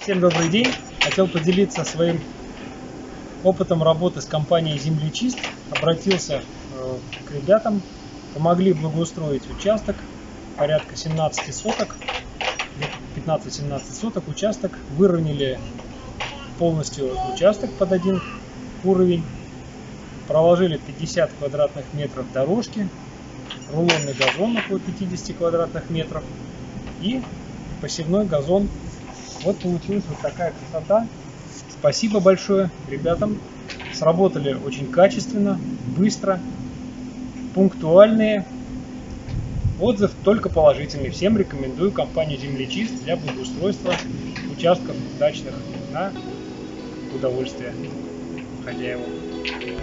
Всем добрый день. Хотел поделиться своим опытом работы с компанией Землечист. Обратился э, к ребятам, помогли благоустроить участок, порядка 17 соток, 15-17 соток участок, выровняли полностью участок под один уровень, проложили 50 квадратных метров дорожки, рулонный газон около 50 квадратных метров и посевной газон. Вот получилась вот такая красота. Спасибо большое ребятам. Сработали очень качественно, быстро, пунктуальные. Отзыв только положительный. Всем рекомендую компанию Землечист для благоустройства участков дачных на удовольствие хозяевам.